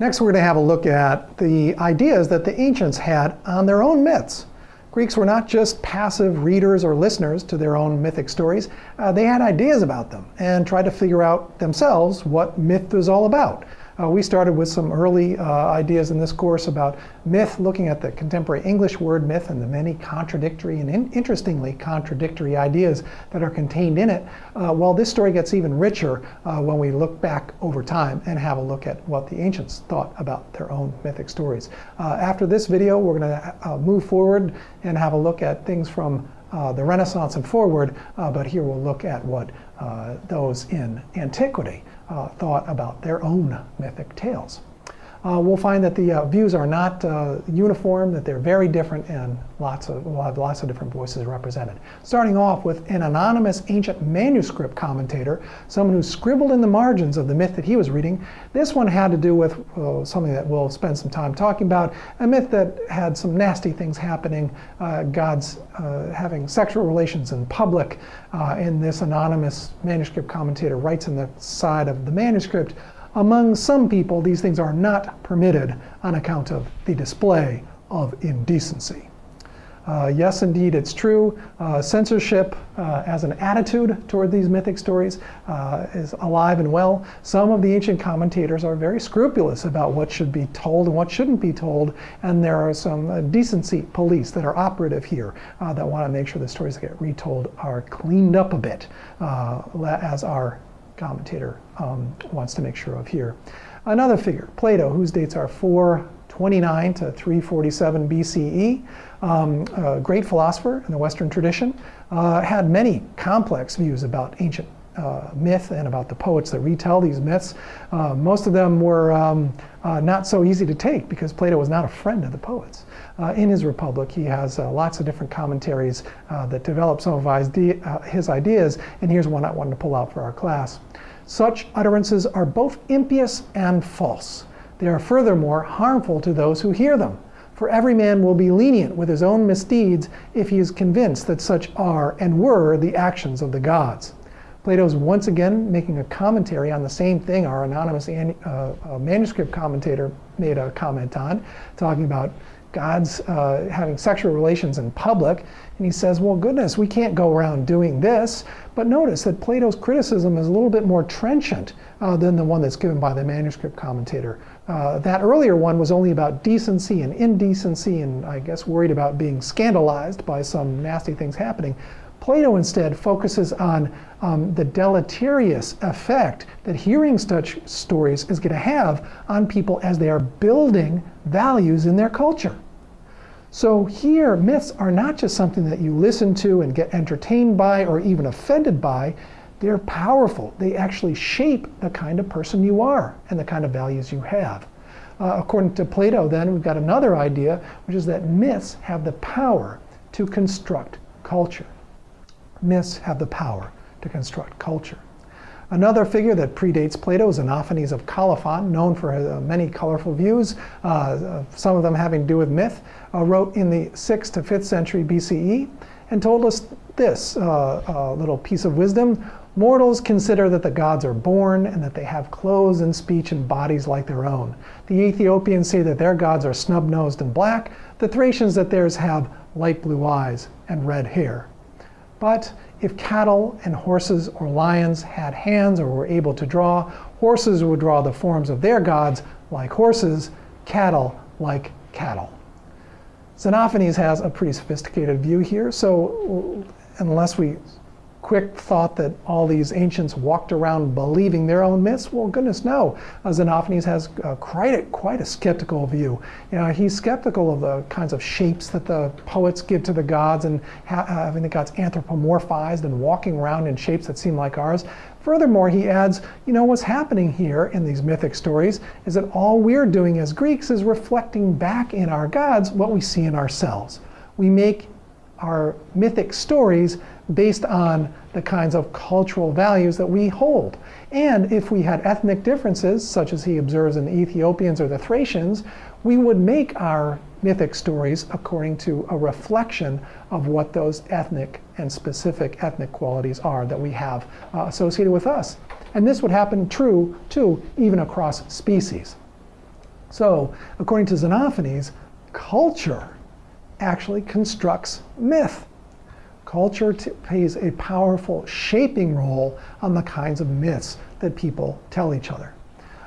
Next, we're going to have a look at the ideas that the ancients had on their own myths. Greeks were not just passive readers or listeners to their own mythic stories. Uh, they had ideas about them and tried to figure out themselves what myth was all about. Uh, we started with some early uh, ideas in this course about myth, looking at the contemporary English word myth and the many contradictory and in interestingly contradictory ideas that are contained in it. Uh, well, this story gets even richer uh, when we look back over time and have a look at what the ancients thought about their own mythic stories. Uh, after this video, we're going to uh, move forward and have a look at things from the Renaissance and forward, uh, but here we'll look at what uh, those in antiquity uh, thought about their own mythic tales. Uh, we'll find that the uh, views are not uh, uniform, that they're very different, and lots of, we'll have lots of different voices represented. Starting off with an anonymous ancient manuscript commentator, someone who scribbled in the margins of the myth that he was reading. This one had to do with uh, something that we'll spend some time talking about, a myth that had some nasty things happening, uh, gods uh, having sexual relations in public, and this anonymous manuscript commentator writes in the side of the manuscript, among some people, these things are not permitted on account of the display of indecency. Uh, yes, indeed, it's true. Uh, censorship uh, as an attitude toward these mythic stories uh, is alive and well. Some of the ancient commentators are very scrupulous about what should be told and what shouldn't be told, and there are some uh, decency police that are operative here uh, that want to make sure the stories that get retold are cleaned up a bit, as our commentator um, wants to make sure of here. Another figure, Plato, whose dates are 429 to 347 BCE, um, a great philosopher in the Western tradition, uh, had many complex views about ancient uh, myth and about the poets that retell these myths. Uh, most of them were um, uh, not so easy to take because Plato was not a friend of the poets. Uh, in his Republic, he has uh, lots of different commentaries uh, that develop some of his ideas, and here's one I wanted to pull out for our class. Such utterances are both impious and false. They are furthermore harmful to those who hear them. For every man will be lenient with his own misdeeds if he is convinced that such are and were the actions of the gods. Plato's once again making a commentary on the same thing our anonymous uh, uh, manuscript commentator made a comment on, talking about gods uh, having sexual relations in public. And he says, well, goodness, we can't go around doing this. But notice that Plato's criticism is a little bit more trenchant uh, than the one that's given by the manuscript commentator. Uh, that earlier one was only about decency and indecency and I guess worried about being scandalized by some nasty things happening. Plato instead focuses on um, the deleterious effect that hearing such stories is going to have on people as they are building values in their culture. So here, myths are not just something that you listen to and get entertained by or even offended by. They're powerful. They actually shape the kind of person you are and the kind of values you have. Uh, according to Plato, then, we've got another idea, which is that myths have the power to construct culture myths have the power to construct culture. Another figure that predates Plato is Xenophanes of Colophon, known for uh, many colorful views, uh, uh some of them having to do with myth, uh, wrote in the 6th to 5th century BCE and told us this uh, little piece of wisdom. Mortals consider that the gods are born and that they have clothes and speech and bodies like their own. The Ethiopians say that their gods are snub-nosed and black, the Thracians that theirs have light blue eyes and red hair. But if cattle and horses or lions had hands or were able to draw, horses would draw the forms of their gods like horses, cattle like cattle. Xenophanes has a pretty sophisticated view here, so unless we quick thought that all these ancients walked around believing their own myths? Well, goodness no. Uh, Xenophanes has uh, quite, a, quite a skeptical view. You know, he's skeptical of the kinds of shapes that the poets give to the gods and ha having the gods anthropomorphized and walking around in shapes that seem like ours. Furthermore, he adds, you know, what's happening here in these mythic stories is that all we're doing as Greeks is reflecting back in our gods what we see in ourselves. We make our mythic stories based on the kinds of cultural values that we hold. And if we had ethnic differences, such as he observes in the Ethiopians or the Thracians, we would make our mythic stories according to a reflection of what those ethnic and specific ethnic qualities are that we have uh, associated with us. And this would happen true, too, even across species. So, according to Xenophanes, culture actually constructs myth. Culture plays a powerful shaping role on the kinds of myths that people tell each other.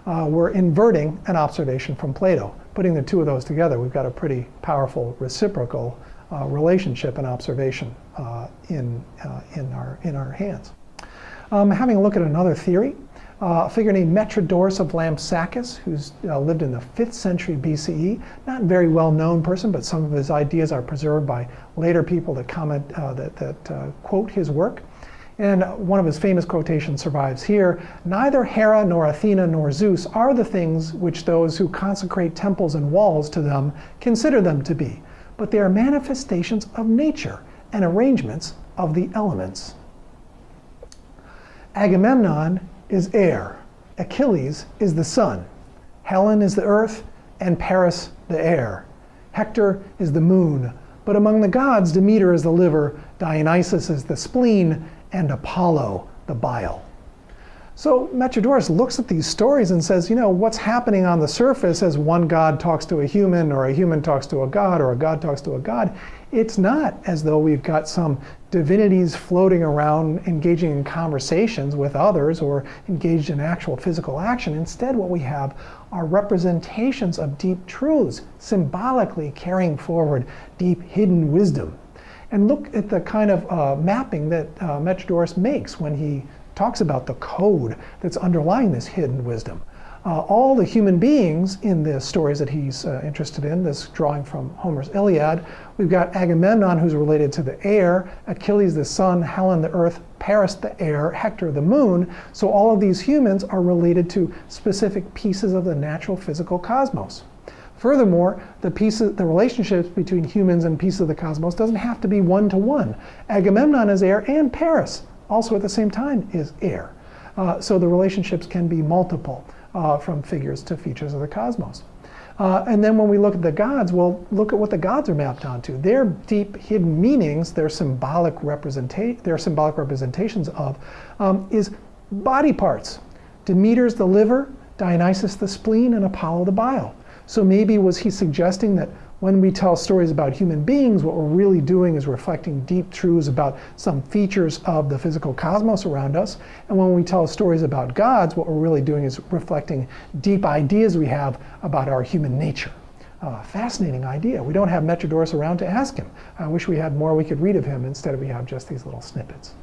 Uh, we're inverting an observation from Plato. Putting the two of those together, we've got a pretty powerful reciprocal uh, relationship and observation uh, in, uh, in, our, in our hands. Um, having a look at another theory, uh, a figure named Metrodorus of Lampsacus, who's uh, lived in the 5th century BCE. Not a very well-known person, but some of his ideas are preserved by later people that comment, uh, that, that uh, quote his work. And one of his famous quotations survives here, neither Hera nor Athena nor Zeus are the things which those who consecrate temples and walls to them consider them to be, but they are manifestations of nature and arrangements of the elements. Agamemnon is air, Achilles is the sun, Helen is the earth, and Paris the air. Hector is the moon, but among the gods, Demeter is the liver, Dionysus is the spleen, and Apollo the bile. So Metrodorus looks at these stories and says, you know, what's happening on the surface as one god talks to a human, or a human talks to a god, or a god talks to a god, it's not as though we've got some divinities floating around engaging in conversations with others or engaged in actual physical action. Instead, what we have are representations of deep truths, symbolically carrying forward deep hidden wisdom. And look at the kind of uh, mapping that uh, Metrodorus makes when he talks about the code that's underlying this hidden wisdom. Uh, all the human beings in the stories that he's uh, interested in, this drawing from Homer's Iliad, we've got Agamemnon who's related to the air, Achilles the sun, Helen the earth, Paris the air, Hector the moon. So all of these humans are related to specific pieces of the natural physical cosmos. Furthermore, the pieces, the relationships between humans and pieces of the cosmos doesn't have to be one-to-one. -one. Agamemnon is air and Paris also at the same time is air. Uh, so the relationships can be multiple uh, from figures to features of the cosmos. Uh, and then when we look at the gods, well, look at what the gods are mapped onto. Their deep hidden meanings, their symbolic, representa their symbolic representations of, um, is body parts. Demeter's the liver, Dionysus the spleen, and Apollo the bile. So maybe was he suggesting that when we tell stories about human beings, what we're really doing is reflecting deep truths about some features of the physical cosmos around us. And when we tell stories about gods, what we're really doing is reflecting deep ideas we have about our human nature. Uh, fascinating idea. We don't have Metrodorus around to ask him. I wish we had more we could read of him instead of we have just these little snippets.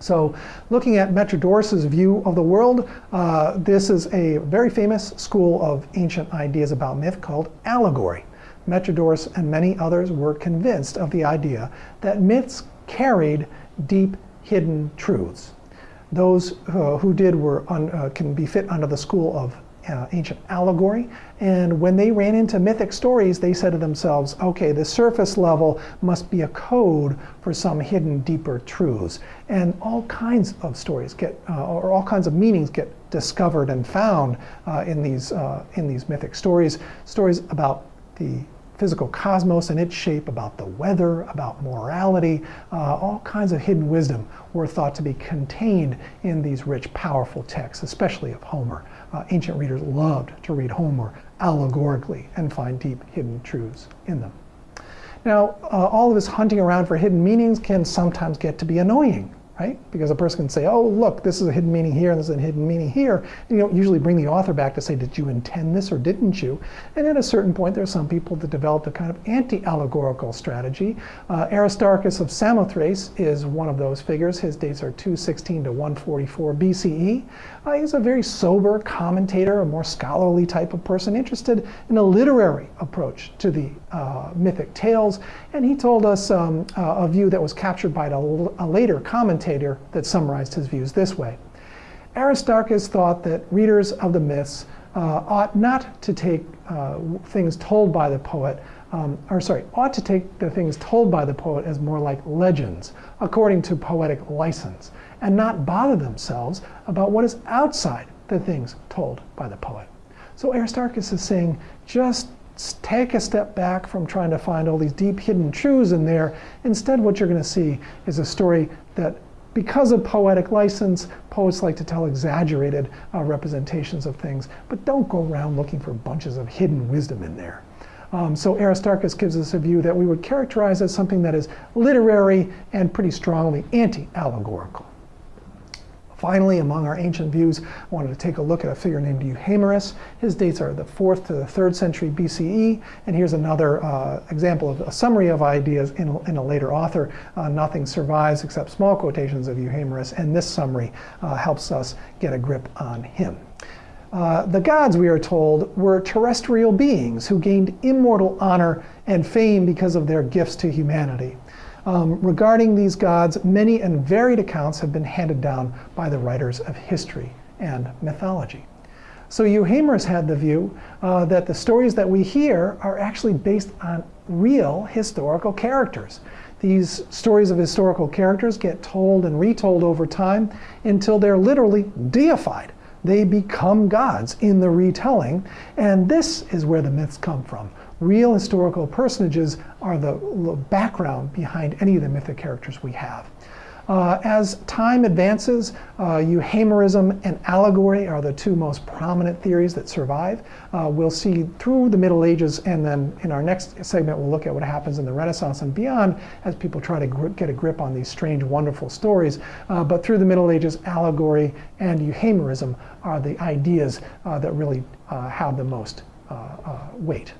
So looking at Metrodorus's view of the world, uh, this is a very famous school of ancient ideas about myth called allegory. Metrodorus and many others were convinced of the idea that myths carried deep hidden truths. Those uh, who did were uh, can be fit under the school of uh, ancient allegory. And when they ran into mythic stories, they said to themselves, okay, the surface level must be a code for some hidden deeper truths. And all kinds of stories get, uh, or all kinds of meanings get discovered and found uh, in, these, uh, in these mythic stories. Stories about the physical cosmos and its shape, about the weather, about morality, uh, all kinds of hidden wisdom were thought to be contained in these rich, powerful texts, especially of Homer. Uh, ancient readers loved to read Homer allegorically and find deep hidden truths in them. Now, uh, all of this hunting around for hidden meanings can sometimes get to be annoying right? Because a person can say, oh, look, this is a hidden meaning here and this is a hidden meaning here. And you don't usually bring the author back to say, did you intend this or didn't you? And at a certain point, there are some people that developed a kind of anti-allegorical strategy. Uh, Aristarchus of Samothrace is one of those figures. His dates are 216 to 144 BCE. Uh, he's a very sober commentator, a more scholarly type of person, interested in a literary approach to the uh, mythic tales. And he told us um, uh, a view that was captured by a, a later commentator that summarized his views this way. Aristarchus thought that readers of the myths uh, ought not to take uh, things told by the poet, um, or sorry, ought to take the things told by the poet as more like legends, according to poetic license, and not bother themselves about what is outside the things told by the poet. So Aristarchus is saying, just take a step back from trying to find all these deep hidden truths in there. Instead, what you're going to see is a story that because of poetic license, poets like to tell exaggerated uh, representations of things, but don't go around looking for bunches of hidden wisdom in there. Um, so Aristarchus gives us a view that we would characterize as something that is literary and pretty strongly anti-allegorical. Finally, among our ancient views, I wanted to take a look at a figure named Euhemerus. His dates are the 4th to the 3rd century BCE, and here's another uh, example of a summary of ideas in a, in a later author. Uh, nothing survives except small quotations of Euhemerus, and this summary uh, helps us get a grip on him. Uh, the gods, we are told, were terrestrial beings who gained immortal honor and fame because of their gifts to humanity. Um, regarding these gods, many and varied accounts have been handed down by the writers of history and mythology. So Euhemerus had the view uh, that the stories that we hear are actually based on real historical characters. These stories of historical characters get told and retold over time until they're literally deified. They become gods in the retelling, and this is where the myths come from real historical personages are the background behind any of the mythic characters we have. Uh, as time advances, uh, and allegory are the two most prominent theories that survive. Uh, we'll see through the Middle Ages, and then in our next segment, we'll look at what happens in the Renaissance and beyond as people try to get a grip on these strange, wonderful stories. Uh, but through the Middle Ages, allegory and Euhemerism are the ideas uh, that really uh, have the most weight.